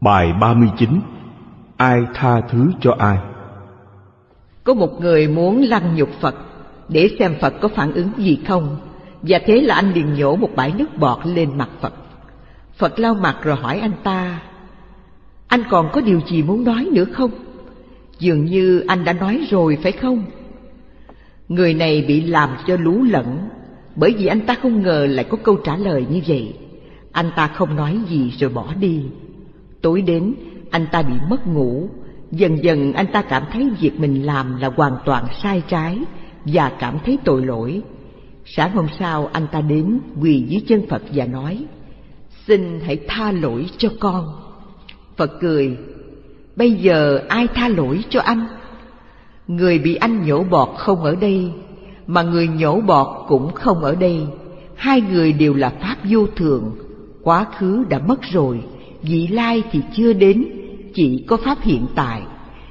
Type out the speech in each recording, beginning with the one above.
Bài 39 Ai tha thứ cho ai? Có một người muốn lăng nhục Phật, để xem Phật có phản ứng gì không Và thế là anh liền nhổ một bãi nước bọt lên mặt Phật Phật lau mặt rồi hỏi anh ta, Anh còn có điều gì muốn nói nữa không? Dường như anh đã nói rồi, phải không? Người này bị làm cho lú lẫn, Bởi vì anh ta không ngờ lại có câu trả lời như vậy Anh ta không nói gì rồi bỏ đi Tối đến, anh ta bị mất ngủ. Dần dần anh ta cảm thấy việc mình làm là hoàn toàn sai trái Và cảm thấy tội lỗi. Sáng hôm sau, anh ta đến quỳ dưới chân Phật và nói, Xin hãy tha lỗi cho con. Phật cười, Bây giờ ai tha lỗi cho anh? Người bị anh nhổ bọt không ở đây, Mà người nhổ bọt cũng không ở đây. Hai người đều là Pháp vô thường, Quá khứ đã mất rồi Vị lai thì chưa đến, Chỉ có Pháp hiện tại.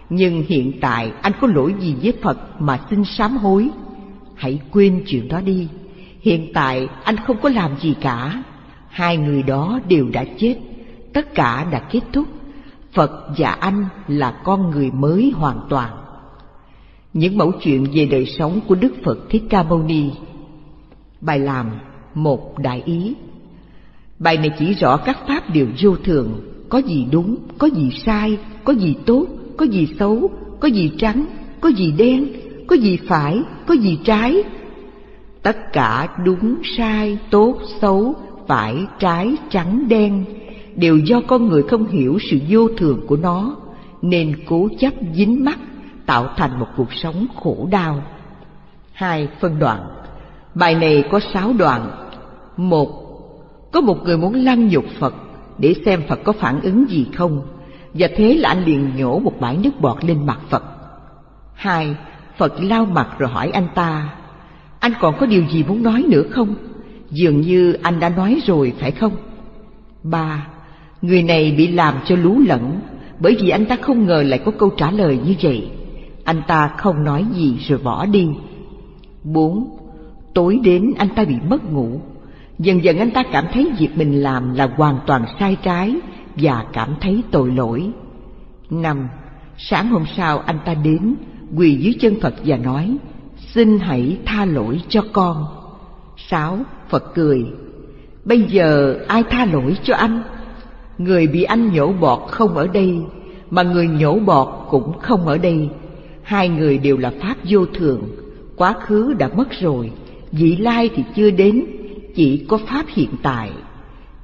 Nhưng hiện tại anh có lỗi gì với Phật mà xin sám hối? Hãy quên chuyện đó đi. Hiện tại anh không có làm gì cả. Hai người đó đều đã chết. Tất cả đã kết thúc. Phật và anh là con người mới hoàn toàn. Những mẫu chuyện về đời sống của Đức Phật Thích Ca Mâu Ni. Bài làm một đại ý. Bài này chỉ rõ các pháp đều vô thường Có gì đúng, có gì sai, có gì tốt, có gì xấu, có gì trắng, có gì đen, có gì phải, có gì trái. Tất cả đúng, sai, tốt, xấu, phải, trái, trắng, đen đều do con người không hiểu sự vô thường của nó nên cố chấp dính mắc tạo thành một cuộc sống khổ đau. Hai phân đoạn. Bài này có sáu đoạn. Một có một người muốn lăng nhục phật để xem phật có phản ứng gì không. Và thế là anh liền nhổ một bãi nước bọt lên mặt phật. Hai, phật lau mặt rồi hỏi anh ta, anh còn có điều gì muốn nói nữa không? Dường như anh đã nói rồi, phải không? Ba, Người này bị làm cho lú lẫn, Bởi vì anh ta không ngờ lại có câu trả lời như vậy. Anh ta không nói gì rồi bỏ đi. Bốn, Tối đến anh ta bị mất ngủ. Dần dần anh ta cảm thấy việc mình làm là hoàn toàn sai trái Và cảm thấy tội lỗi. Năm, Sáng hôm sau anh ta đến, Quỳ dưới chân Phật và nói, Xin hãy tha lỗi cho con. Sáu, Phật cười, Bây giờ ai tha lỗi cho anh? Người bị anh nhổ bọt không ở đây, Mà người nhổ bọt cũng không ở đây. Hai người đều là Pháp vô thường, Quá khứ đã mất rồi, Vị lai thì chưa đến chỉ có Pháp hiện tại.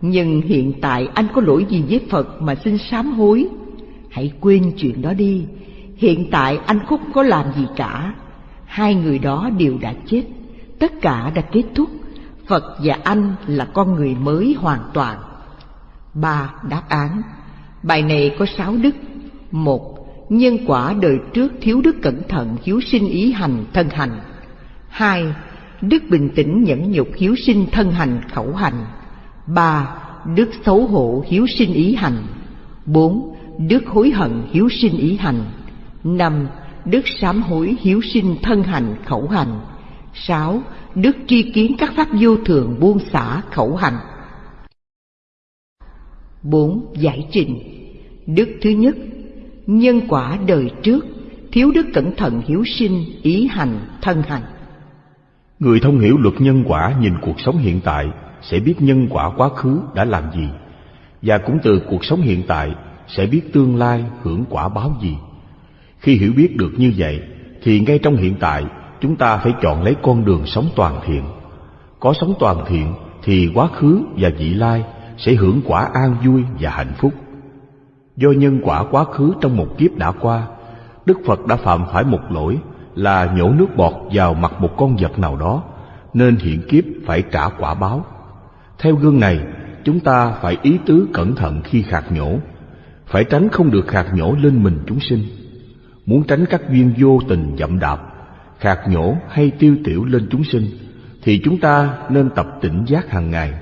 Nhưng hiện tại anh có lỗi gì với Phật mà xin sám hối? Hãy quên chuyện đó đi. Hiện tại anh không có làm gì cả. Hai người đó đều đã chết. Tất cả đã kết thúc. Phật và anh là con người mới hoàn toàn. Ba đáp án. Bài này có sáu đức. Một, Nhân quả đời trước thiếu đức cẩn thận hiếu sinh ý hành, thân hành. Hai Đức bình tĩnh nhẫn nhục hiếu sinh thân hành khẩu hành. Ba Đức xấu hổ hiếu sinh ý hành. Bốn Đức hối hận hiếu sinh ý hành. Năm Đức sám hối hiếu sinh thân hành khẩu hành. Sáu Đức tri kiến các pháp vô thường buông xả khẩu hành. Bốn Giải trình. Đức thứ nhất Nhân quả đời trước Thiếu đức cẩn thận hiếu sinh Ý hành, thân hành. Người thông hiểu luật nhân quả Nhìn cuộc sống hiện tại Sẽ biết nhân quả quá khứ đã làm gì. Và cũng từ cuộc sống hiện tại Sẽ biết tương lai hưởng quả báo gì. Khi hiểu biết được như vậy Thì ngay trong hiện tại Chúng ta phải chọn lấy con đường sống toàn thiện. Có sống toàn thiện Thì quá khứ và vị lai sẽ hưởng quả an vui và hạnh phúc. Do nhân quả quá khứ trong một kiếp đã qua, Đức Phật đã phạm phải một lỗi là nhổ nước bọt vào mặt một con vật nào đó, nên hiện kiếp phải trả quả báo. Theo gương này, chúng ta phải ý tứ cẩn thận khi khạc nhổ, phải tránh không được khạc nhổ lên mình chúng sinh. Muốn tránh các duyên vô tình dậm đạp, khạc nhổ hay tiêu tiểu lên chúng sinh, thì chúng ta nên tập tỉnh giác hàng ngày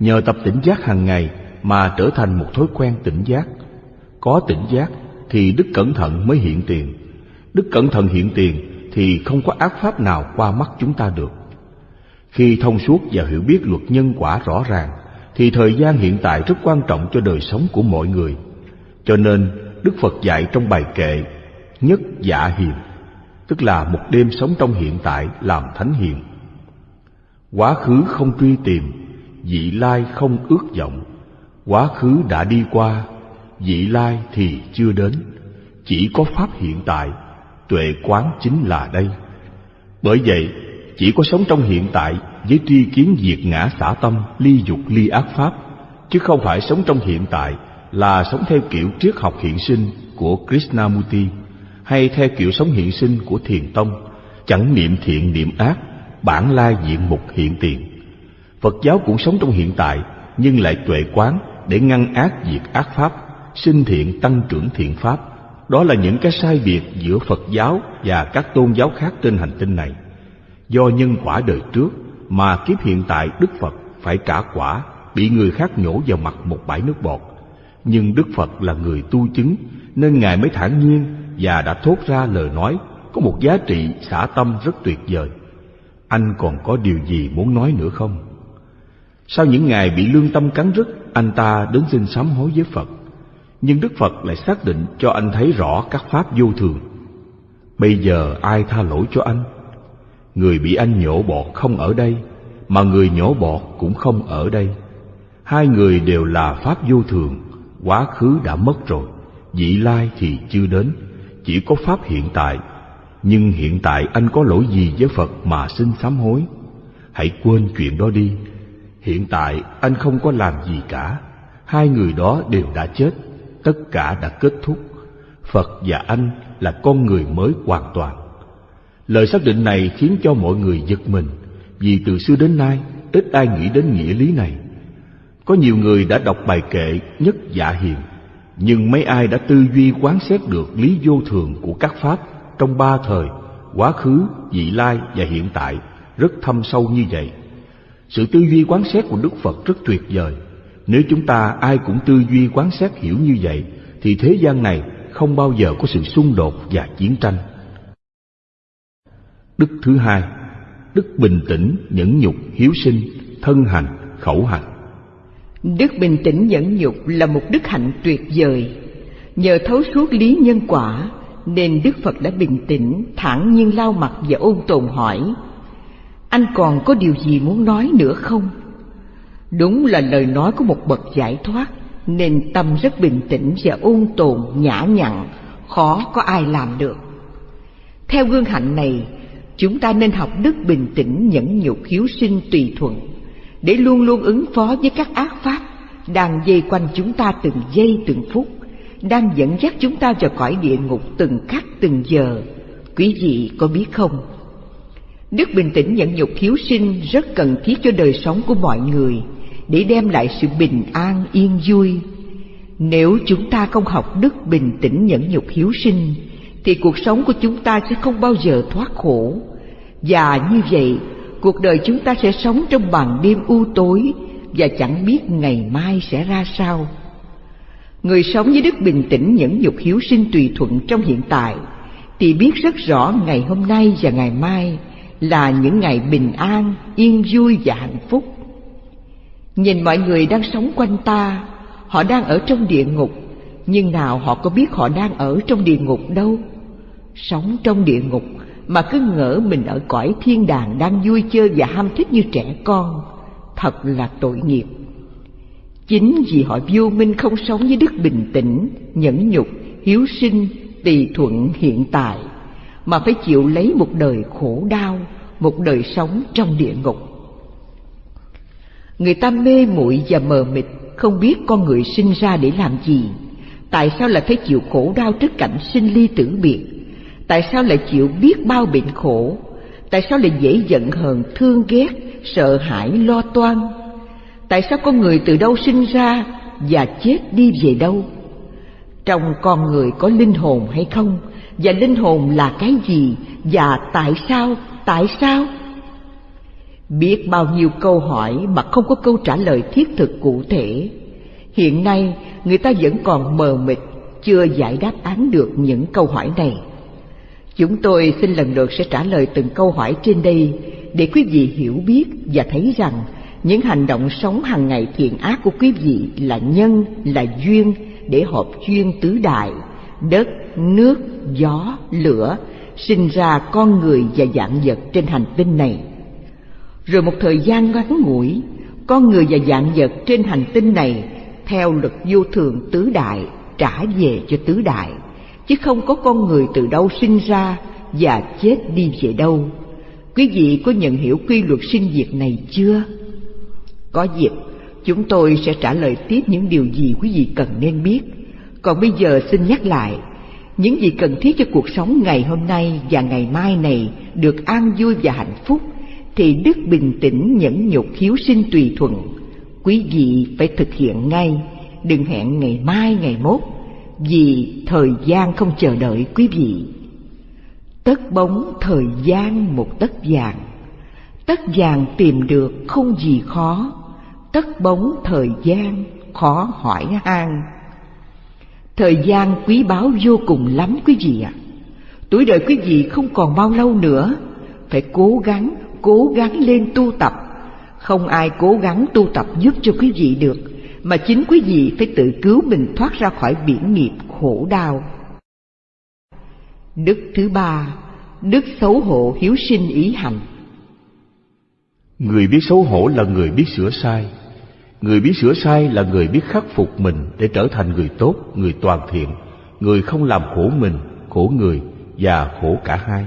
Nhờ tập tỉnh giác hàng ngày mà trở thành một thói quen tỉnh giác. Có tỉnh giác thì đức cẩn thận mới hiện tiền. Đức cẩn thận hiện tiền thì không có ác pháp nào qua mắt chúng ta được. Khi thông suốt và hiểu biết luật nhân quả rõ ràng, thì thời gian hiện tại rất quan trọng cho đời sống của mọi người. Cho nên Đức Phật dạy trong bài kệ Nhất dạ hiền Tức là một đêm sống trong hiện tại làm thánh hiền Quá khứ không truy tìm Vị lai không ước vọng Quá khứ đã đi qua Vị lai thì chưa đến Chỉ có Pháp hiện tại Tuệ quán chính là đây. Bởi vậy, chỉ có sống trong hiện tại Với tri kiến diệt ngã xả tâm, Ly dục, ly ác Pháp, Chứ không phải sống trong hiện tại Là sống theo kiểu triết học hiện sinh Của Krishnamurti, Hay theo kiểu sống hiện sinh của Thiền Tông, Chẳng niệm thiện niệm ác, Bản lai diện mục hiện tiền. Phật giáo cũng sống trong hiện tại, Nhưng lại tuệ quán để ngăn ác diệt ác pháp, sinh thiện tăng trưởng thiện pháp đó là những cái sai biệt giữa phật giáo và các tôn giáo khác trên hành tinh này. Do nhân quả đời trước mà kiếp hiện tại đức phật phải trả quả, bị người khác nhổ vào mặt một bãi nước bọt. Nhưng đức phật là người tu chứng, nên ngài mới thản nhiên và đã thốt ra lời nói, có một giá trị xả tâm rất tuyệt vời. Anh còn có điều gì muốn nói nữa không? Sau những ngày bị lương tâm cắn rứt, anh ta đến xin sám hối với Phật. Nhưng Đức Phật lại xác định cho anh thấy rõ các pháp vô thường. Bây giờ ai tha lỗi cho anh? Người bị anh nhổ bọt không ở đây, Mà người nhổ bọt cũng không ở đây. Hai người đều là pháp vô thường, Quá khứ đã mất rồi, Vị lai thì chưa đến, Chỉ có pháp hiện tại. Nhưng hiện tại anh có lỗi gì với Phật mà xin sám hối? Hãy quên chuyện đó đi. Hiện tại anh không có làm gì cả, Hai người đó đều đã chết. Tất cả đã kết thúc. Phật và anh là con người mới hoàn toàn. Lời xác định này khiến cho mọi người giật mình Vì từ xưa đến nay Ít ai nghĩ đến nghĩa lý này. Có nhiều người đã đọc bài kệ Nhất dạ hiền Nhưng mấy ai đã tư duy quán xét được Lý vô thường của các pháp Trong ba thời Quá khứ, vị lai và hiện tại Rất thâm sâu như vậy. Sự tư duy quán xét của Đức Phật rất tuyệt vời. Nếu chúng ta ai cũng tư duy quán xét hiểu như vậy, thì thế gian này không bao giờ có sự xung đột và chiến tranh. Đức thứ hai, đức bình tĩnh, nhẫn nhục, hiếu sinh, thân hành, khẩu hành. Đức bình tĩnh nhẫn nhục là một đức hạnh tuyệt vời. Nhờ thấu suốt lý nhân quả, nên Đức Phật đã bình tĩnh, thản nhiên lau mặt và ôn tồn hỏi anh còn có điều gì muốn nói nữa không đúng là lời nói của một bậc giải thoát, nên tâm rất bình tĩnh và ôn tồn, nhã nhặn, khó có ai làm được. Theo gương hạnh này, chúng ta nên học đức bình tĩnh nhẫn nhục hiếu sinh tùy thuận, để luôn luôn ứng phó với các ác pháp đang dây quanh chúng ta từng giây từng phút, đang dẫn dắt chúng ta vào cõi địa ngục từng khắc từng giờ. Quý vị có biết không? Đức bình tĩnh nhẫn nhục hiếu sinh rất cần thiết cho đời sống của mọi người để đem lại sự bình an yên vui. Nếu chúng ta không học đức bình tĩnh nhẫn nhục hiếu sinh thì cuộc sống của chúng ta sẽ không bao giờ thoát khổ. Và như vậy, cuộc đời chúng ta sẽ sống trong màn đêm u tối và chẳng biết ngày mai sẽ ra sao. Người sống với đức bình tĩnh nhẫn nhục hiếu sinh tùy thuận trong hiện tại thì biết rất rõ ngày hôm nay và ngày mai là những ngày bình an, yên vui và hạnh phúc. Nhìn mọi người đang sống quanh ta, họ đang ở trong địa ngục, nhưng nào họ có biết họ đang ở trong địa ngục đâu. Sống trong địa ngục mà cứ ngỡ mình ở cõi thiên đàng đang vui chơi và ham thích như trẻ con, thật là tội nghiệp. Chính vì họ vô minh không sống với đức bình tĩnh, nhẫn nhục, hiếu sinh, tùy thuận hiện tại mà phải chịu lấy một đời khổ đau, một đời sống trong địa ngục. Người ta mê muội và mờ mịt, không biết con người sinh ra để làm gì, tại sao lại phải chịu khổ đau trước cảnh sinh ly tử biệt, tại sao lại chịu biết bao bệnh khổ, tại sao lại dễ giận hờn, thương ghét, sợ hãi, lo toan, tại sao con người từ đâu sinh ra và chết đi về đâu? Trong con người có linh hồn hay không? và linh hồn là cái gì? Và tại sao? Tại sao? Biết bao nhiêu câu hỏi mà không có câu trả lời thiết thực cụ thể hiện nay người ta vẫn còn mờ mịt chưa giải đáp án được những câu hỏi này chúng tôi xin lần lượt sẽ trả lời từng câu hỏi trên đây để quý vị hiểu biết và thấy rằng những hành động sống hàng ngày thiện ác của quý vị là nhân là duyên để hợp duyên tứ đại, đất, nước, gió, lửa, sinh ra con người và dạng vật trên hành tinh này. Rồi một thời gian ngắn ngủi, con người và dạng vật trên hành tinh này theo luật vô thường tứ đại trả về cho tứ đại, chứ không có con người từ đâu sinh ra và chết đi về đâu. Quý vị có nhận hiểu quy luật sinh diệt này chưa? Có dịp, chúng tôi sẽ trả lời tiếp những điều gì quý vị cần nên biết. Còn bây giờ xin nhắc lại, những gì cần thiết cho cuộc sống ngày hôm nay và ngày mai này được an vui và hạnh phúc, thì đức bình tĩnh nhẫn nhục hiếu sinh tùy thuận. Quý vị phải thực hiện ngay, đừng hẹn ngày mai ngày mốt, vì thời gian không chờ đợi quý vị. Tất bóng thời gian một tất vàng, tất vàng tìm được không gì khó, tất bóng thời gian khó hỏi han thời gian quý báu vô cùng lắm quý vị ạ tuổi đời quý vị không còn bao lâu nữa phải cố gắng cố gắng lên tu tập. Không ai cố gắng tu tập giúp cho quý vị được mà chính quý vị phải tự cứu mình thoát ra khỏi biển nghiệp khổ đau. Đức thứ ba đức xấu hổ hiếu sinh ý hành. Người biết xấu hổ là người biết sửa sai. Người biết sửa sai là người biết khắc phục mình để trở thành người tốt, người toàn thiện, người không làm khổ mình, khổ người và khổ cả hai.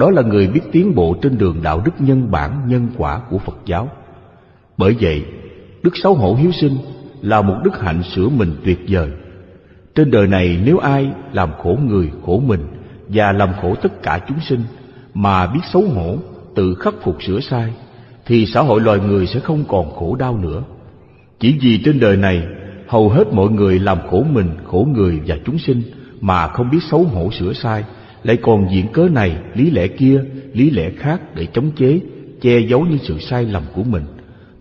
Đó là người biết tiến bộ trên đường đạo đức nhân bản, nhân quả của Phật giáo. Bởi vậy, đức xấu hổ hiếu sinh là một đức hạnh sửa mình tuyệt vời. Trên đời này nếu ai làm khổ người, khổ mình và làm khổ tất cả chúng sinh mà biết xấu hổ, tự khắc phục sửa sai, thì xã hội loài người sẽ không còn khổ đau nữa. Chỉ vì trên đời này hầu hết mọi người làm khổ mình, khổ người và chúng sinh mà không biết xấu hổ sửa sai, lại còn diễn cớ này, lý lẽ kia, lý lẽ khác để chống chế, che giấu những sự sai lầm của mình,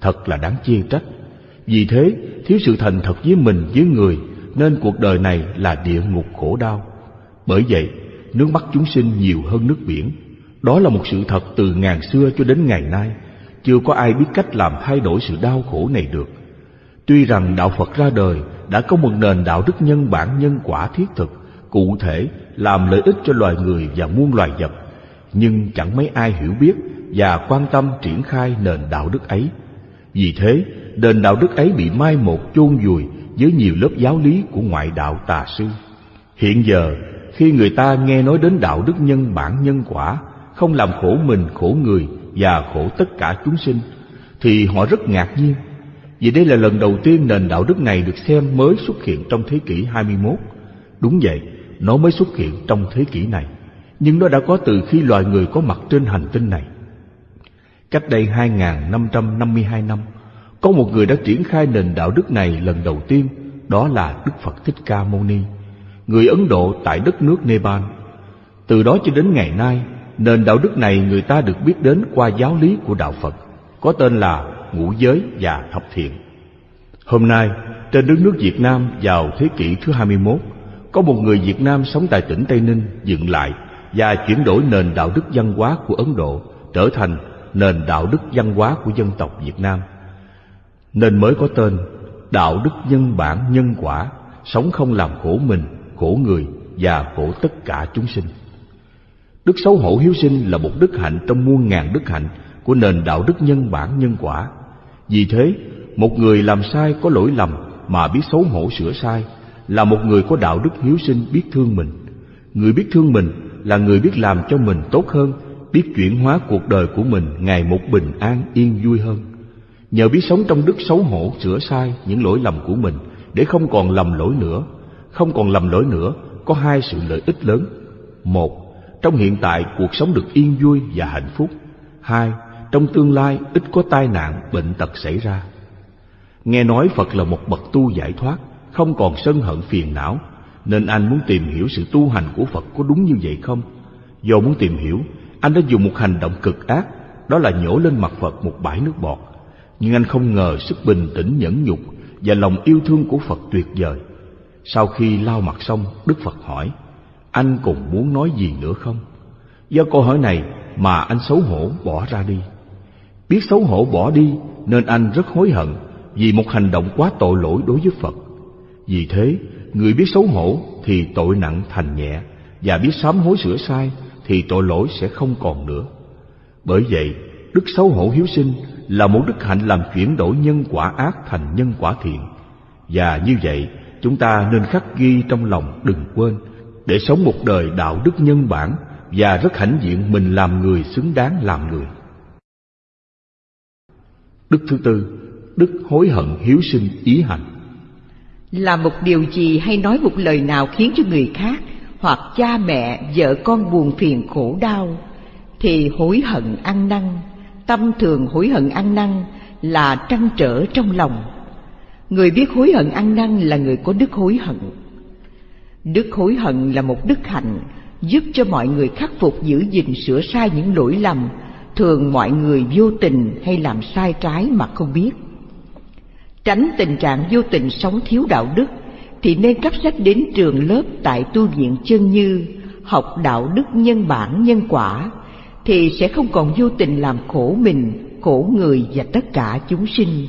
thật là đáng chê trách. Vì thế, thiếu sự thành thật với mình, với người, nên cuộc đời này là địa ngục khổ đau. Bởi vậy, nước mắt chúng sinh nhiều hơn nước biển. Đó là một sự thật từ ngàn xưa cho đến ngày nay. Chưa có ai biết cách làm thay đổi sự đau khổ này được. Tuy rằng đạo Phật ra đời đã có một nền đạo đức nhân bản nhân quả thiết thực, cụ thể làm lợi ích cho loài người và muôn loài vật, nhưng chẳng mấy ai hiểu biết và quan tâm triển khai nền đạo đức ấy. Vì thế, nền đạo đức ấy bị mai một chôn vùi với nhiều lớp giáo lý của ngoại đạo tà sư. Hiện giờ, khi người ta nghe nói đến đạo đức nhân bản nhân quả, không làm khổ mình, khổ người và khổ tất cả chúng sinh, thì họ rất ngạc nhiên vì đây là lần đầu tiên nền đạo đức này được xem mới xuất hiện trong thế kỷ 21. Đúng vậy, nó mới xuất hiện trong thế kỷ này, nhưng nó đã có từ khi loài người có mặt trên hành tinh này. Cách đây 2.552 năm, có một người đã triển khai nền đạo đức này lần đầu tiên, đó là Đức Phật Thích Ca Mâu Ni, người Ấn Độ tại đất nước Nepal. Từ đó cho đến ngày nay, nền đạo đức này người ta được biết đến qua giáo lý của đạo Phật, có tên là ngũ giới và thập thiện. Hôm nay, trên đất nước Việt Nam vào thế kỷ thứ 21, có một người Việt Nam sống tại tỉnh Tây Ninh dựng lại và chuyển đổi nền đạo đức văn hóa của Ấn Độ trở thành nền đạo đức văn hóa của dân tộc Việt Nam. Nên mới có tên đạo đức nhân bản nhân quả, sống không làm khổ mình, khổ người và khổ tất cả chúng sinh. Đức xấu hổ hiếu sinh là một đức hạnh trong muôn ngàn đức hạnh của nền đạo đức nhân bản nhân quả vì thế, một người làm sai có lỗi lầm mà biết xấu hổ sửa sai là một người có đạo đức hiếu sinh biết thương mình. Người biết thương mình là người biết làm cho mình tốt hơn, biết chuyển hóa cuộc đời của mình ngày một bình an yên vui hơn. Nhờ biết sống trong đức xấu hổ sửa sai những lỗi lầm của mình để không còn lầm lỗi nữa. Không còn lầm lỗi nữa có hai sự lợi ích lớn. Một, trong hiện tại cuộc sống được yên vui và hạnh phúc. Hai, trong tương lai ít có tai nạn, bệnh tật xảy ra. Nghe nói Phật là một bậc tu giải thoát, không còn sân hận phiền não, nên anh muốn tìm hiểu sự tu hành của Phật có đúng như vậy không? Do muốn tìm hiểu, anh đã dùng một hành động cực ác, đó là nhổ lên mặt Phật một bãi nước bọt. Nhưng anh không ngờ sức bình tĩnh nhẫn nhục và lòng yêu thương của Phật tuyệt vời. Sau khi lau mặt xong, Đức Phật hỏi, anh còn muốn nói gì nữa không? Do câu hỏi này mà anh xấu hổ bỏ ra đi. Biết xấu hổ bỏ đi nên anh rất hối hận vì một hành động quá tội lỗi đối với Phật. Vì thế, người biết xấu hổ thì tội nặng thành nhẹ, và biết sám hối sửa sai thì tội lỗi sẽ không còn nữa. Bởi vậy, đức xấu hổ hiếu sinh là một đức hạnh làm chuyển đổi nhân quả ác thành nhân quả thiện. Và như vậy, chúng ta nên khắc ghi trong lòng đừng quên để sống một đời đạo đức nhân bản và rất hãnh diện mình làm người xứng đáng làm người. Đức thứ tư, đức hối hận hiếu sinh ý hành là một điều gì hay nói một lời nào khiến cho người khác hoặc cha mẹ, vợ con buồn phiền khổ đau thì hối hận ăn năn, tâm thường hối hận ăn năn là trăn trở trong lòng. Người biết hối hận ăn năn là người có đức hối hận. Đức hối hận là một đức hạnh giúp cho mọi người khắc phục giữ gìn sửa sai những lỗi lầm thường mọi người vô tình hay làm sai trái mà không biết. Tránh tình trạng vô tình sống thiếu đạo đức thì nên cấp sách đến trường lớp tại tu viện chân như học đạo đức nhân bản nhân quả thì sẽ không còn vô tình làm khổ mình, khổ người và tất cả chúng sinh.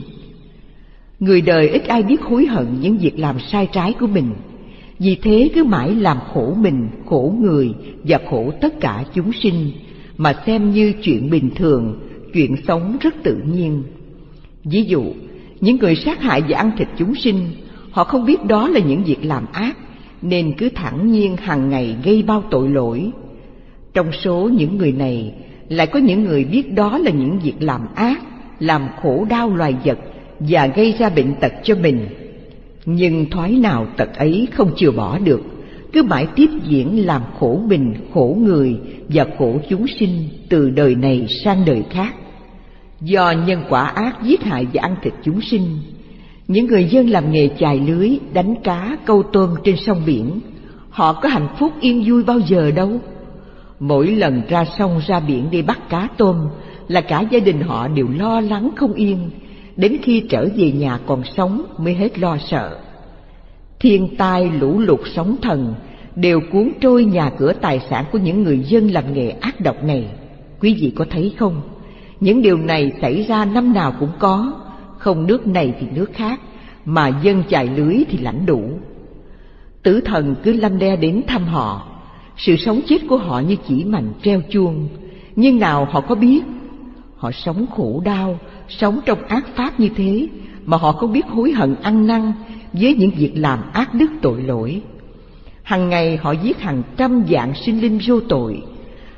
Người đời ít ai biết hối hận những việc làm sai trái của mình, vì thế cứ mãi làm khổ mình, khổ người và khổ tất cả chúng sinh mà xem như chuyện bình thường, chuyện sống rất tự nhiên. Ví dụ, những người sát hại và ăn thịt chúng sinh, họ không biết đó là những việc làm ác, nên cứ thẳng nhiên hàng ngày gây bao tội lỗi. Trong số những người này, lại có những người biết đó là những việc làm ác, làm khổ đau loài vật và gây ra bệnh tật cho mình. Nhưng thoái nào tật ấy không chừa bỏ được, cứ mãi tiếp diễn làm khổ mình, khổ người và khổ chúng sinh từ đời này sang đời khác. Do nhân quả ác giết hại và ăn thịt chúng sinh, những người dân làm nghề chài lưới, đánh cá, câu tôm trên sông biển, họ có hạnh phúc yên vui bao giờ đâu. Mỗi lần ra sông ra biển đi bắt cá tôm là cả gia đình họ đều lo lắng không yên, đến khi trở về nhà còn sống mới hết lo sợ. Thiên tai, lũ lụt, sóng thần đều cuốn trôi nhà cửa tài sản của những người dân làm nghề ác độc này. Quý vị có thấy không? Những điều này xảy ra năm nào cũng có, không nước này thì nước khác, mà dân chài lưới thì lãnh đủ. Tử thần cứ lâm đe đến thăm họ, sự sống chết của họ như chỉ mảnh treo chuông, nhưng nào họ có biết, họ sống khổ đau, sống trong ác pháp như thế, mà họ không biết hối hận ăn năn với những việc làm ác đức tội lỗi. Hằng ngày họ giết hàng trăm dạng sinh linh vô tội,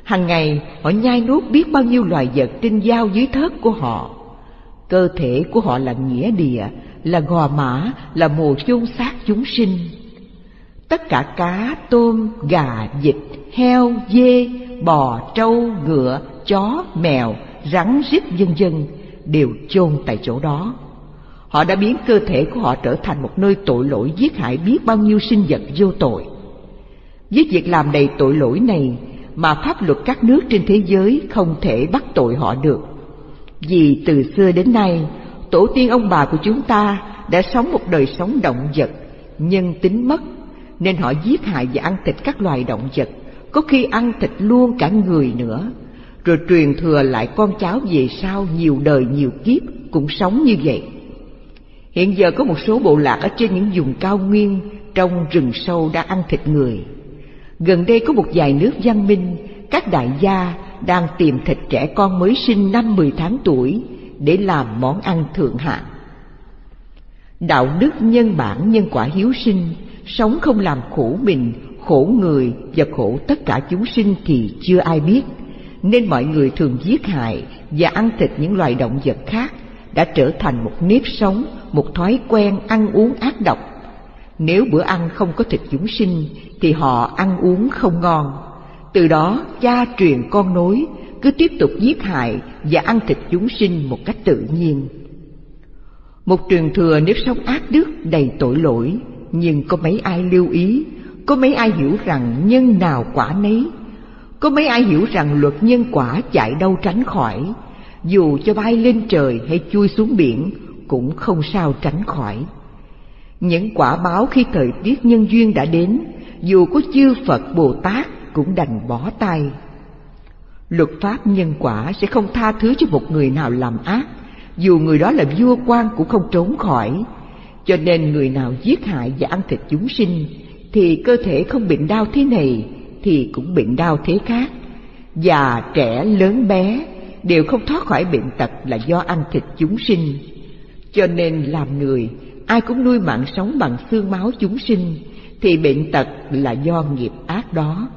Hằng ngày họ nhai nuốt biết bao nhiêu loài vật trên dao dưới thớt của họ. Cơ thể của họ là nghĩa địa, là gò mã, là mồ chôn xác chúng sinh. Tất cả cá, tôm, gà, vịt, heo, dê, bò, trâu, ngựa, chó, mèo, rắn, rít vân vân đều chôn tại chỗ đó. Họ đã biến cơ thể của họ trở thành một nơi tội lỗi giết hại biết bao nhiêu sinh vật vô tội. Với việc làm đầy tội lỗi này mà pháp luật các nước trên thế giới không thể bắt tội họ được. Vì từ xưa đến nay, tổ tiên ông bà của chúng ta đã sống một đời sống động vật, nhân tính mất, nên họ giết hại và ăn thịt các loài động vật, có khi ăn thịt luôn cả người nữa, rồi truyền thừa lại con cháu về sau nhiều đời nhiều kiếp cũng sống như vậy. Hiện giờ có một số bộ lạc ở trên những vùng cao nguyên trong rừng sâu đã ăn thịt người. Gần đây có một vài nước văn minh, các đại gia đang tìm thịt trẻ con mới sinh năm mười tháng tuổi để làm món ăn thượng hạng. Đạo đức nhân bản nhân quả hiếu sinh, sống không làm khổ mình, khổ người và khổ tất cả chúng sinh thì chưa ai biết, nên mọi người thường giết hại và ăn thịt những loài động vật khác đã trở thành một nếp sống, một thói quen ăn uống ác độc nếu bữa ăn không có thịt chúng sinh thì họ ăn uống không ngon. Từ đó cha truyền con nối cứ tiếp tục giết hại và ăn thịt chúng sinh một cách tự nhiên. Một truyền thừa nếp sống ác đức đầy tội lỗi, nhưng có mấy ai lưu ý, có mấy ai hiểu rằng nhân nào quả nấy, có mấy ai hiểu rằng luật nhân quả chạy đâu tránh khỏi, dù cho bay lên trời hay chui xuống biển cũng không sao tránh khỏi. Những quả báo khi thời tiết nhân duyên đã đến, dù có chư Phật Bồ Tát cũng đành bỏ tay. Luật pháp nhân quả sẽ không tha thứ cho một người nào làm ác, dù người đó là vua quan cũng không trốn khỏi, Cho nên người nào giết hại và ăn thịt chúng sinh Thì cơ thể không bệnh đau thế này Thì cũng bệnh đau thế khác. Già, trẻ, lớn bé Đều không thoát khỏi bệnh tật là do ăn thịt chúng sinh. Cho nên làm người Ai cũng nuôi mạng sống bằng xương máu chúng sinh, Thì bệnh tật là do nghiệp ác đó.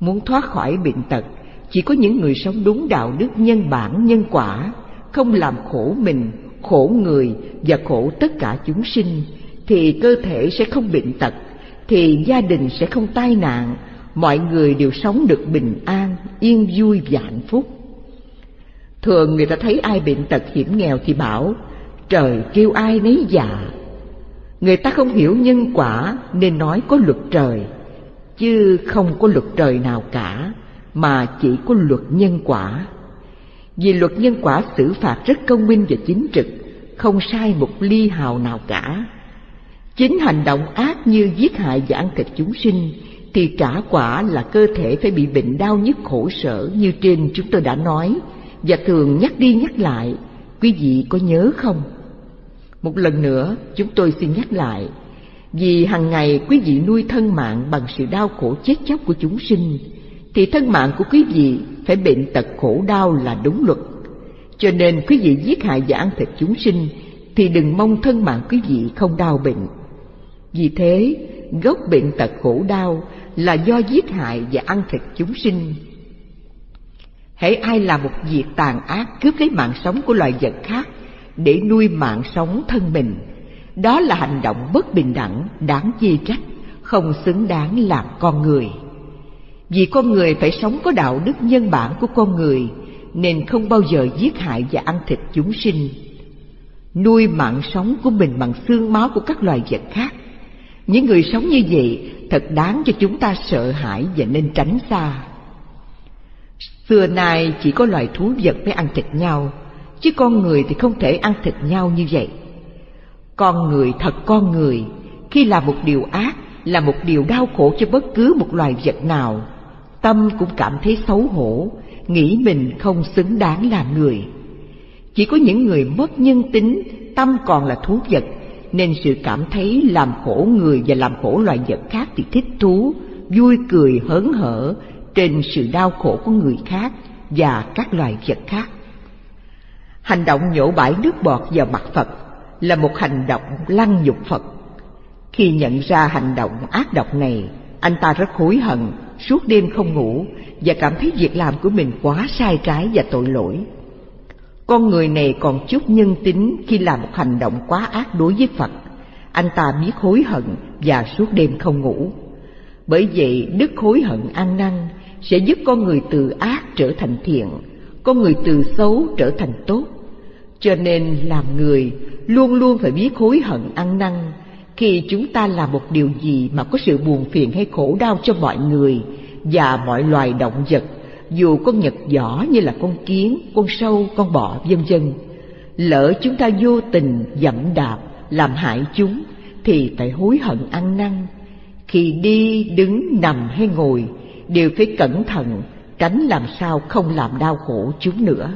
Muốn thoát khỏi bệnh tật, Chỉ có những người sống đúng đạo đức nhân bản, nhân quả, Không làm khổ mình, khổ người và khổ tất cả chúng sinh, thì cơ thể sẽ không bệnh tật, thì gia đình sẽ không tai nạn, mọi người đều sống được bình an, yên vui và hạnh phúc. Thường người ta thấy ai bệnh tật hiểm nghèo thì bảo trời kêu ai nấy dạ người ta không hiểu nhân quả nên nói có luật trời chứ không có luật trời nào cả mà chỉ có luật nhân quả vì luật nhân quả xử phạt rất công minh và chính trực, không sai một ly hào nào cả. Chính hành động ác như giết hại và ăn thịt chúng sinh thì trả quả là cơ thể phải bị bệnh đau nhức khổ sở như trên chúng tôi đã nói và thường nhắc đi nhắc lại, quý vị có nhớ không? Một lần nữa chúng tôi xin nhắc lại, vì hàng ngày quý vị nuôi thân mạng bằng sự đau khổ chết chóc của chúng sinh, thì thân mạng của quý vị phải bệnh tật khổ đau là đúng luật. Cho nên quý vị giết hại và ăn thịt chúng sinh thì đừng mong thân mạng quý vị không đau bệnh. Vì thế, gốc bệnh tật khổ đau là do giết hại và ăn thịt chúng sinh. Hãy ai làm một việc tàn ác cướp lấy mạng sống của loài vật khác để nuôi mạng sống thân mình, đó là hành động bất bình đẳng, đáng chê trách, không xứng đáng làm con người. Vì con người phải sống có đạo đức nhân bản của con người Nên không bao giờ giết hại và ăn thịt chúng sinh. Nuôi mạng sống của mình bằng xương máu của các loài vật khác. Những người sống như vậy thật đáng cho chúng ta sợ hãi và nên tránh xa. Xưa nay chỉ có loài thú vật mới ăn thịt nhau. Chứ con người thì không thể ăn thịt nhau như vậy Con người thật con người Khi làm một điều ác là một điều đau khổ cho bất cứ một loài vật nào tâm cũng cảm thấy xấu hổ, nghĩ mình không xứng đáng làm người. Chỉ có những người mất nhân tính, tâm còn là thú vật, nên sự cảm thấy làm khổ người và làm khổ loài vật khác thì thích thú, vui cười hớn hở trên sự đau khổ của người khác và các loài vật khác. Hành động nhổ bãi nước bọt vào mặt Phật là một hành động lăng nhục Phật. Khi nhận ra hành động ác độc này, anh ta rất hối hận suốt đêm không ngủ và cảm thấy việc làm của mình quá sai trái và tội lỗi. Con người này còn chút nhân tính khi làm một hành động quá ác đối với Phật. Anh ta biết hối hận và suốt đêm không ngủ. Bởi vậy đức hối hận ăn năn sẽ giúp con người từ ác trở thành thiện, con người từ xấu trở thành tốt. Cho nên làm người luôn luôn phải biết hối hận ăn năn. Khi chúng ta làm một điều gì mà có sự buồn phiền hay khổ đau cho mọi người và mọi loài động vật, dù con nhật giỏ như là con kiến, con sâu, con bọ, vân vân, lỡ chúng ta vô tình dẫm đạp làm hại chúng thì phải hối hận ăn năn. Khi đi, đứng, nằm hay ngồi đều phải cẩn thận, tránh làm sao không làm đau khổ chúng nữa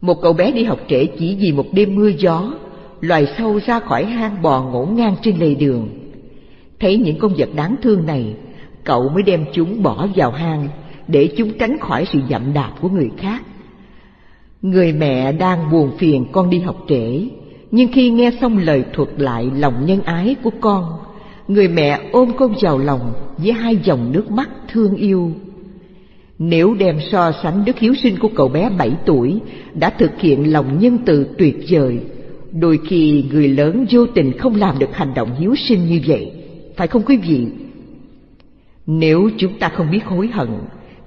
một cậu bé đi học trễ chỉ vì một đêm mưa gió loài sâu ra khỏi hang bò ngổn ngang trên lề đường. Thấy những con vật đáng thương này, cậu mới đem chúng bỏ vào hang để chúng tránh khỏi sự dậm đạp của người khác. Người mẹ đang buồn phiền con đi học trễ, nhưng khi nghe xong lời thuật lại lòng nhân ái của con, người mẹ ôm con vào lòng với hai dòng nước mắt thương yêu. Nếu đem so sánh đức hiếu sinh của cậu bé bảy tuổi đã thực hiện lòng nhân từ tuyệt vời Đôi khi người lớn vô tình không làm được hành động hiếu sinh như vậy, phải không quý vị? Nếu chúng ta không biết hối hận,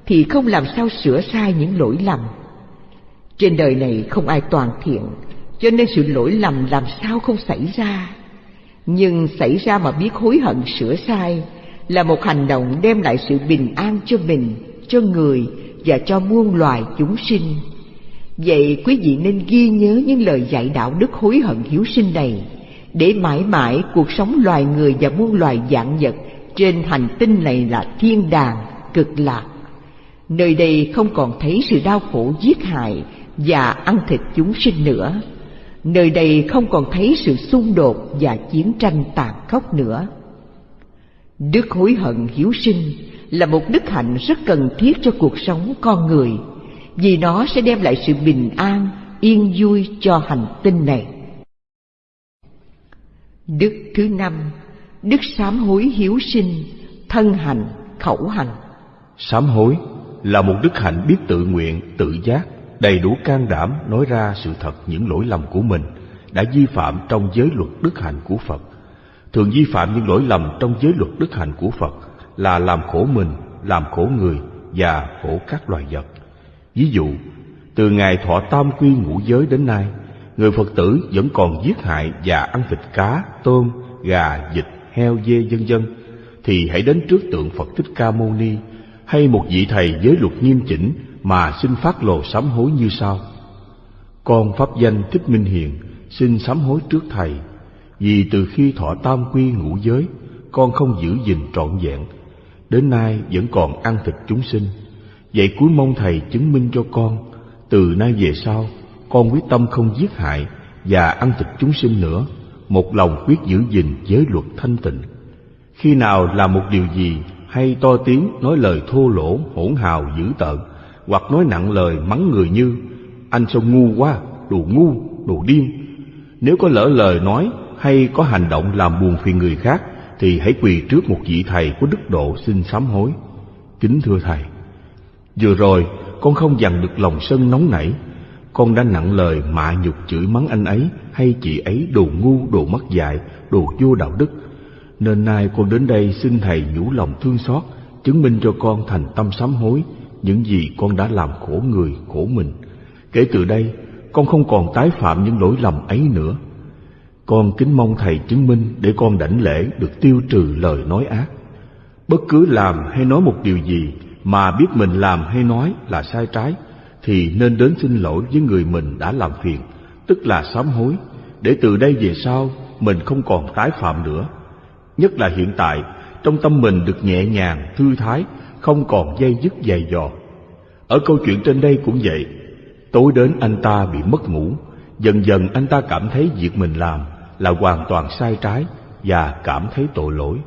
thì không làm sao sửa sai những lỗi lầm. Trên đời này không ai toàn thiện, cho nên sự lỗi lầm làm sao không xảy ra. Nhưng xảy ra mà biết hối hận sửa sai là một hành động đem lại sự bình an cho mình, cho người và cho muôn loài chúng sinh. Vậy quý vị nên ghi nhớ những lời dạy đạo đức hối hận hiếu sinh này Để mãi mãi cuộc sống loài người và muôn loài dạng vật Trên hành tinh này là thiên đàng, cực lạc Nơi đây không còn thấy sự đau khổ giết hại và ăn thịt chúng sinh nữa Nơi đây không còn thấy sự xung đột và chiến tranh tàn khốc nữa. Đức hối hận hiếu sinh là một đức hạnh rất cần thiết cho cuộc sống con người, vì nó sẽ đem lại sự bình an, yên vui cho hành tinh này. Đức thứ năm, đức sám hối hiếu sinh, thân hành, khẩu hành. Sám hối là một đức hạnh biết tự nguyện, tự giác, đầy đủ can đảm nói ra sự thật những lỗi lầm của mình đã vi phạm trong giới luật đức hạnh của Phật. Thường vi phạm những lỗi lầm trong giới luật đức hạnh của Phật là làm khổ mình, làm khổ người và khổ các loài vật. Ví dụ, từ ngày thọ tam quy ngũ giới đến nay, người Phật tử vẫn còn giết hại và ăn thịt cá, tôm, gà, vịt, heo, dê vân vân thì hãy đến trước tượng Phật Thích Ca Mâu Ni hay một vị thầy giới luật nghiêm chỉnh mà xin phát lồ sám hối như sau. Con pháp danh Thích Minh Hiền xin sám hối trước thầy, vì từ khi thọ tam quy ngũ giới, con không giữ gìn trọn vẹn, đến nay vẫn còn ăn thịt chúng sinh. Vậy cuối mong thầy chứng minh cho con, từ nay về sau, con quyết tâm không giết hại và ăn thịt chúng sinh nữa, một lòng quyết giữ gìn giới luật thanh tịnh. Khi nào làm một điều gì hay to tiếng nói lời thô lỗ, hỗn hào, dữ tợn, hoặc nói nặng lời mắng người như anh sao ngu quá, đồ ngu, đồ điên. Nếu có lỡ lời nói hay có hành động làm buồn phiền người khác, thì hãy quỳ trước một vị thầy có đức độ xin sám hối. Kính thưa thầy, vừa rồi con không dằn được lòng sân nóng nảy, con đã nặng lời mạ nhục chửi mắng anh ấy hay chị ấy đồ ngu, đồ mất dạy, đồ vô đạo đức nên nay con đến đây xin Thầy nhủ lòng thương xót, chứng minh cho con thành tâm sám hối những gì con đã làm khổ người, khổ mình. Kể từ đây, con không còn tái phạm những lỗi lầm ấy nữa. Con kính mong Thầy chứng minh để con đảnh lễ được tiêu trừ lời nói ác. Bất cứ làm hay nói một điều gì mà biết mình làm hay nói là sai trái, thì nên đến xin lỗi với người mình đã làm phiền, tức là sám hối, để từ đây về sau mình không còn tái phạm nữa nhất là hiện tại trong tâm mình được nhẹ nhàng thư thái không còn dây dứt dày dò ở câu chuyện trên đây cũng vậy tối đến anh ta bị mất ngủ dần dần anh ta cảm thấy việc mình làm là hoàn toàn sai trái và cảm thấy tội lỗi.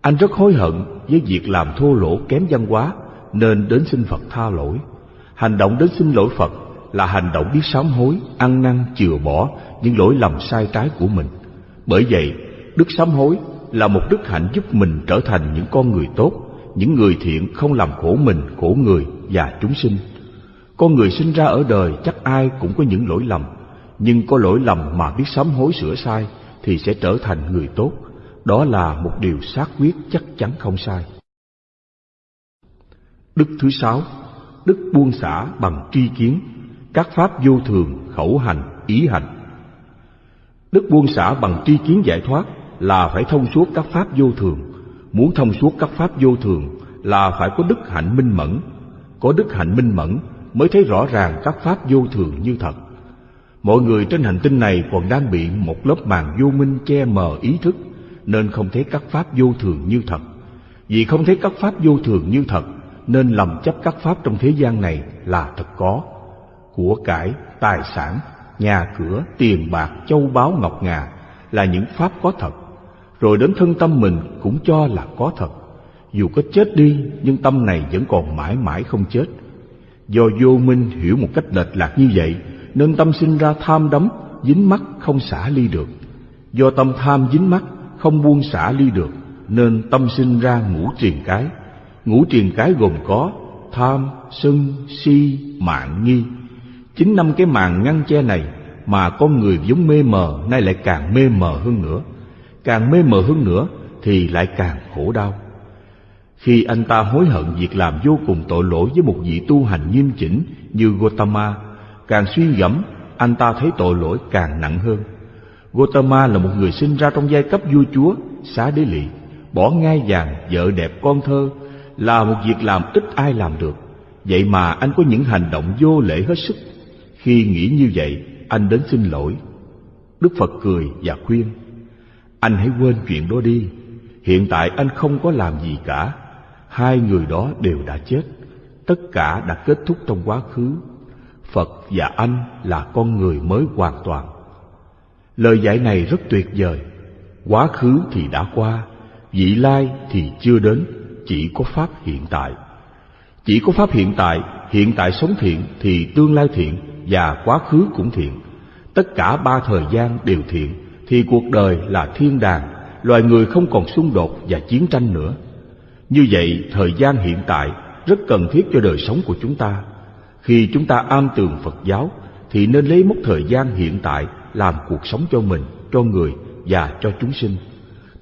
Anh rất hối hận với việc làm thô lỗ kém văn hóa nên đến xin phật tha lỗi. Hành động đến xin lỗi phật là hành động biết sám hối ăn năn chừa bỏ những lỗi lầm sai trái của mình. Bởi vậy Đức sám hối là một đức hạnh giúp mình trở thành những con người tốt, những người thiện không làm khổ mình, khổ người và chúng sinh. Con người sinh ra ở đời chắc ai cũng có những lỗi lầm, nhưng có lỗi lầm mà biết sám hối sửa sai thì sẽ trở thành người tốt. Đó là một điều xác quyết chắc chắn không sai. Đức thứ sáu, đức buông xả bằng tri kiến, các pháp vô thường, khẩu hành, ý hành. Đức buông xả bằng tri kiến giải thoát là phải thông suốt các pháp vô thường muốn thông suốt các pháp vô thường là phải có đức hạnh minh mẫn có đức hạnh minh mẫn mới thấy rõ ràng các pháp vô thường như thật mọi người trên hành tinh này còn đang bị một lớp màn vô minh che mờ ý thức nên không thấy các pháp vô thường như thật vì không thấy các pháp vô thường như thật nên lầm chấp các pháp trong thế gian này là thật có của cải tài sản nhà cửa tiền bạc châu báu ngọc ngà là những pháp có thật rồi đến thân tâm mình cũng cho là có thật. Dù có chết đi, nhưng tâm này vẫn còn mãi mãi không chết. Do vô minh hiểu một cách lệch lạc như vậy, nên tâm sinh ra tham đắm, dính mắt không xả ly được. Do tâm tham dính mắt, không buông xả ly được, nên tâm sinh ra ngũ triền cái. Ngũ triền cái gồm có tham, sân, si, mạng, nghi. Chính năm cái màn ngăn che này mà con người vốn mê mờ nay lại càng mê mờ hơn nữa càng mê mờ hơn nữa thì lại càng khổ đau. Khi anh ta hối hận việc làm vô cùng tội lỗi với một vị tu hành nghiêm chỉnh như Gotama, càng suy gẫm, anh ta thấy tội lỗi càng nặng hơn. Gotama là một người sinh ra trong giai cấp vua chúa, xá đế lị, bỏ ngai vàng, vợ đẹp con thơ, là một việc làm ít ai làm được. Vậy mà anh có những hành động vô lễ hết sức. Khi nghĩ như vậy, anh đến xin lỗi. Đức Phật cười và khuyên, anh hãy quên chuyện đó đi. Hiện tại anh không có làm gì cả. Hai người đó đều đã chết. Tất cả đã kết thúc trong quá khứ. Phật và anh là con người mới hoàn toàn. Lời dạy này rất tuyệt vời. Quá khứ thì đã qua, vị lai thì chưa đến, chỉ có Pháp hiện tại. Chỉ có Pháp hiện tại, hiện tại sống thiện thì tương lai thiện và quá khứ cũng thiện. Tất cả ba thời gian đều thiện thì cuộc đời là thiên đàng, loài người không còn xung đột và chiến tranh nữa. Như vậy, thời gian hiện tại rất cần thiết cho đời sống của chúng ta. Khi chúng ta am tường Phật giáo thì nên lấy mốc thời gian hiện tại làm cuộc sống cho mình, cho người và cho chúng sinh.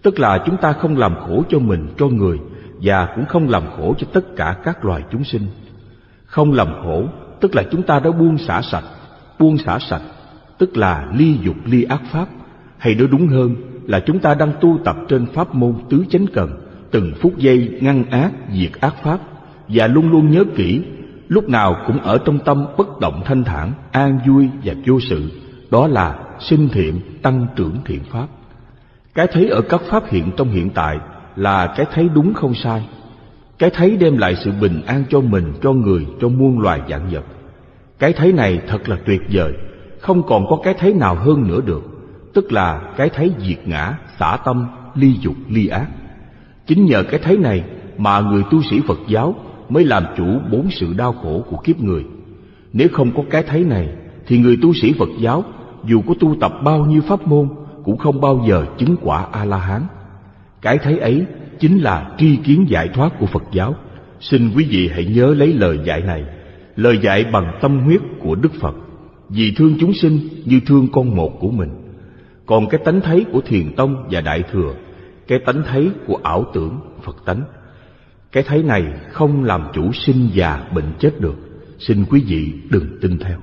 Tức là chúng ta không làm khổ cho mình, cho người và cũng không làm khổ cho tất cả các loài chúng sinh. Không làm khổ tức là chúng ta đã buông xả sạch, buông xả sạch tức là ly dục ly ác pháp, hay nói đúng hơn là chúng ta đang tu tập trên pháp môn tứ chánh cần, từng phút giây ngăn ác diệt ác pháp và luôn luôn nhớ kỹ lúc nào cũng ở trong tâm bất động thanh thản, an vui và vô sự, đó là sinh thiện, tăng trưởng thiện pháp. Cái thấy ở các pháp hiện trong hiện tại là cái thấy đúng không sai. Cái thấy đem lại sự bình an cho mình, cho người, cho muôn loài vạn vật. Cái thấy này thật là tuyệt vời, không còn có cái thấy nào hơn nữa được, tức là cái thấy diệt ngã, xả tâm, ly dục, ly ác. Chính nhờ cái thấy này mà người tu sĩ Phật giáo mới làm chủ bốn sự đau khổ của kiếp người. Nếu không có cái thấy này, thì người tu sĩ Phật giáo dù có tu tập bao nhiêu pháp môn cũng không bao giờ chứng quả A-la-hán. Cái thấy ấy chính là tri kiến giải thoát của Phật giáo. Xin quý vị hãy nhớ lấy lời dạy này, lời dạy bằng tâm huyết của Đức Phật, vì thương chúng sinh như thương con một của mình. Còn cái tánh thấy của Thiền Tông và Đại Thừa, cái tánh thấy của ảo tưởng Phật tánh, cái thấy này không làm chủ sinh già bệnh chết được. Xin quý vị đừng tin theo.